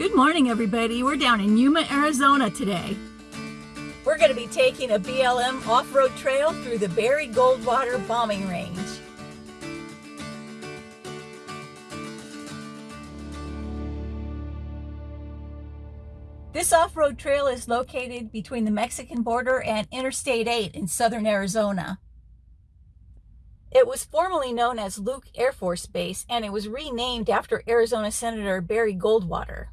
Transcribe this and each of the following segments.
Good morning, everybody. We're down in Yuma, Arizona today. We're going to be taking a BLM off-road trail through the Barry Goldwater bombing range. This off-road trail is located between the Mexican border and Interstate 8 in southern Arizona. It was formerly known as Luke Air Force Base and it was renamed after Arizona Senator Barry Goldwater.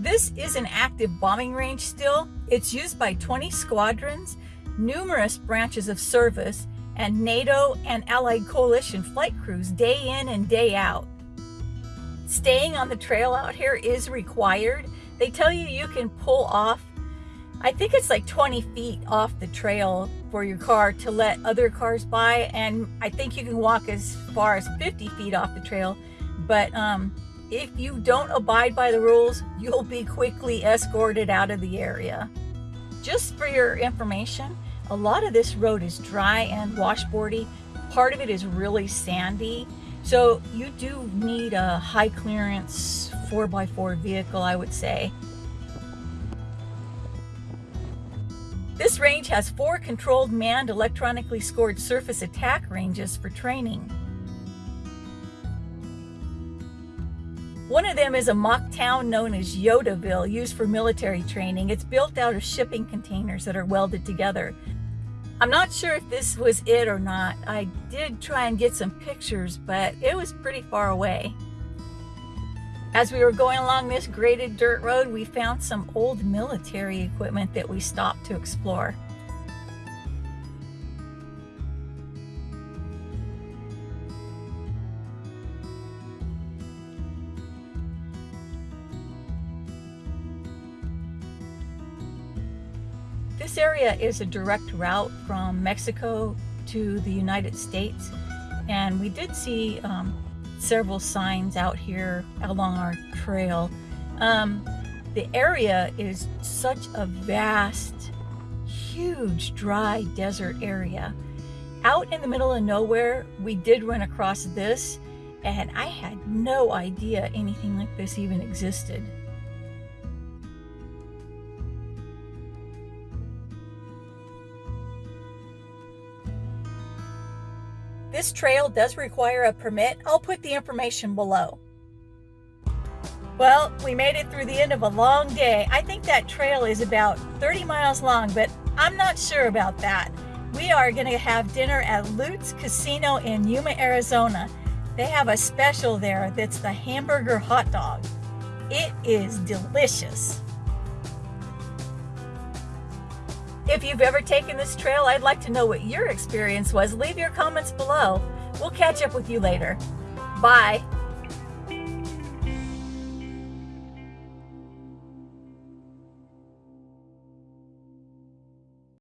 This is an active bombing range still. It's used by 20 squadrons, numerous branches of service, and NATO and Allied coalition flight crews day in and day out. Staying on the trail out here is required. They tell you you can pull off, I think it's like 20 feet off the trail for your car to let other cars by. And I think you can walk as far as 50 feet off the trail. But um, if you don't abide by the rules, you'll be quickly escorted out of the area. Just for your information, a lot of this road is dry and washboardy. Part of it is really sandy. So you do need a high clearance 4x4 vehicle, I would say. This range has four controlled manned electronically scored surface attack ranges for training. One of them is a mock town known as Yodaville, used for military training. It's built out of shipping containers that are welded together. I'm not sure if this was it or not. I did try and get some pictures, but it was pretty far away. As we were going along this graded dirt road, we found some old military equipment that we stopped to explore. This area is a direct route from Mexico to the United States and we did see um, several signs out here along our trail. Um, the area is such a vast, huge, dry desert area. Out in the middle of nowhere, we did run across this and I had no idea anything like this even existed. This trail does require a permit. I'll put the information below. Well, we made it through the end of a long day. I think that trail is about 30 miles long, but I'm not sure about that. We are going to have dinner at Lutes Casino in Yuma, Arizona. They have a special there that's the hamburger hot dog. It is delicious. If you've ever taken this trail, I'd like to know what your experience was. Leave your comments below. We'll catch up with you later. Bye.